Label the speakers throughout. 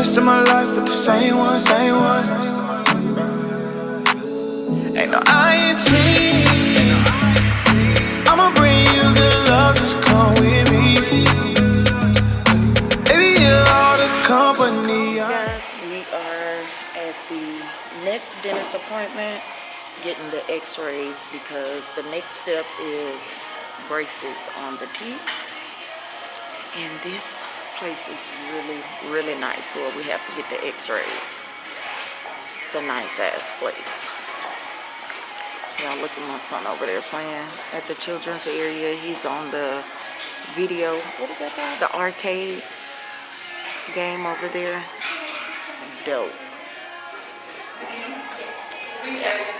Speaker 1: of my life with the same one, same one. Ain't no. I'ma bring you good love, just come with me. Baby, you're all the company.
Speaker 2: We are at the next dentist appointment getting the x-rays because the next step is braces on the teeth and this place is really really nice so we have to get the x-rays. It's a nice ass place. Y'all look at my son over there playing at the children's area. He's on the video what is that called? The arcade game over there. Dope.
Speaker 3: Okay,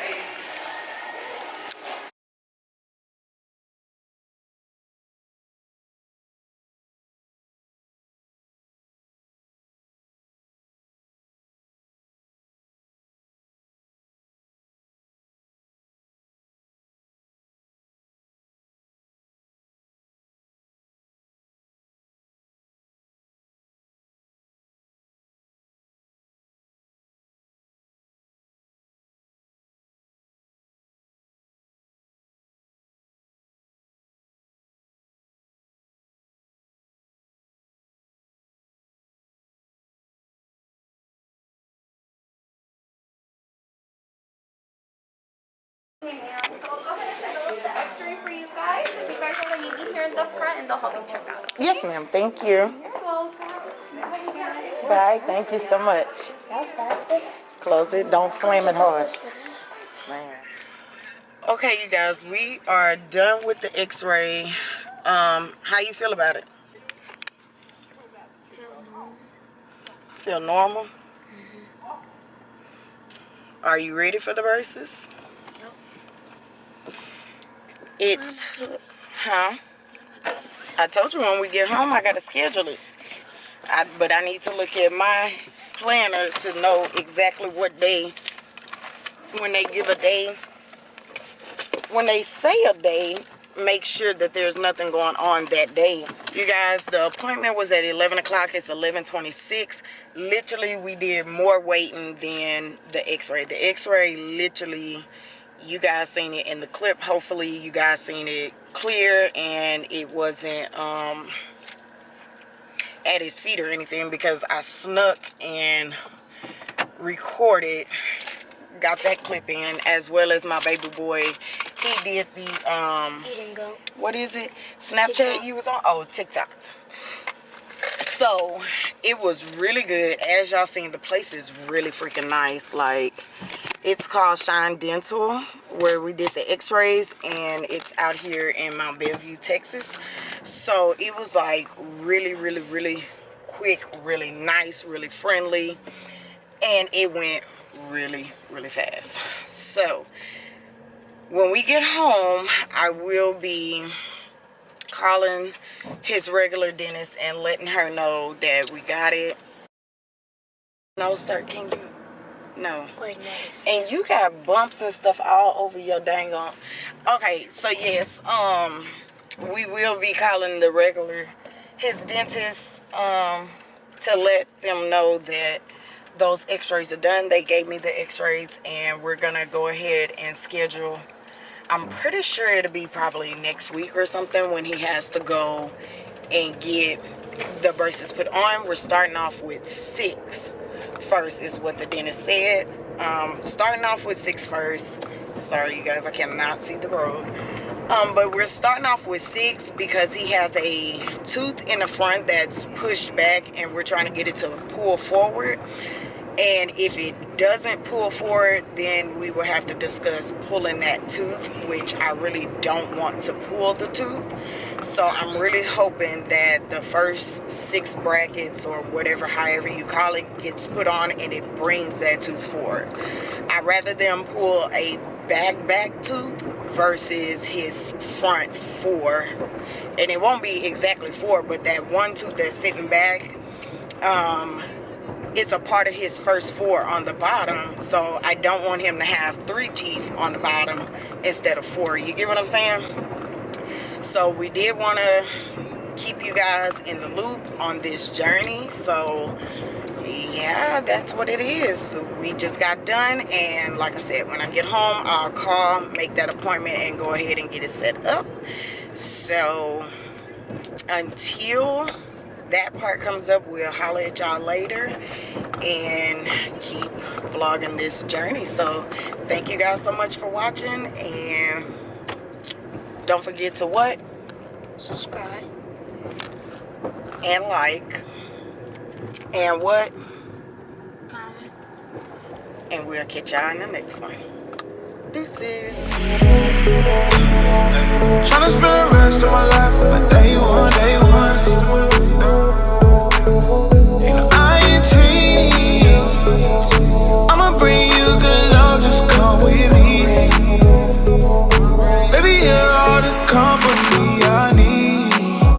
Speaker 2: yes ma'am thank you
Speaker 3: You're welcome. You got it.
Speaker 2: bye thank you so much
Speaker 3: That's faster.
Speaker 2: Close it. Don't slam it hard. Okay, you guys, we are done with the x-ray. Um, how you feel about it? Feel normal? Are you ready for the braces? It, huh? I told you when we get home, I gotta schedule it. I, but I need to look at my planner to know exactly what day, when they give a day, when they say a day, make sure that there's nothing going on that day. You guys, the appointment was at 11 o'clock. It's 11.26. Literally, we did more waiting than the x-ray. The x-ray literally, you guys seen it in the clip. Hopefully, you guys seen it clear and it wasn't... um at his feet or anything because I snuck and recorded got that clip in as well as my baby boy he did the um
Speaker 3: He didn't go.
Speaker 2: what is it snapchat
Speaker 3: TikTok.
Speaker 2: you was on oh tiktok so it was really good as y'all seen the place is really freaking nice like it's called shine dental where we did the x-rays and it's out here in mount bellevue texas. So it was like really really really quick really nice really friendly and it went really really fast. So when we get home i will be calling his regular dentist and letting her know that we got it. No sir can you no.
Speaker 3: Wait, nice.
Speaker 2: and you got bumps and stuff all over your dang on okay so yes um we will be calling the regular his dentist um to let them know that those x-rays are done. They gave me the x-rays and we're gonna go ahead and schedule i'm pretty sure it'll be probably next week or something when he has to go and get the braces put on. We're starting off with six first is what the dentist said. Um starting off with six first. Sorry you guys i cannot see the road. Um but we're starting off with six because he has a tooth in the front that's pushed back and we're trying to get it to pull forward. And if it doesn't pull forward then we will have to discuss pulling that tooth which i really don't want to pull the tooth so i'm really hoping that the first six brackets or whatever however you call it gets put on and it brings that tooth forward. I'd rather them pull a back back tooth versus his front four. And it won't be exactly four but that one tooth that's sitting back um it's a part of his first four on the bottom. So i don't want him to have three teeth on the bottom instead of four. You get what i'm saying so we did want to keep you guys in the loop on this journey so yeah, that's what it is. We just got done, and like I said, when I get home, I'll call, make that appointment, and go ahead and get it set up. So until that part comes up, we'll holler at y'all later and keep vlogging this journey. So thank you guys so much for watching, and don't forget to what? Subscribe and like and what? Comment. And we'll catch y'all in the next one. Deuces.
Speaker 1: Tryna spend the rest of my life with a day one.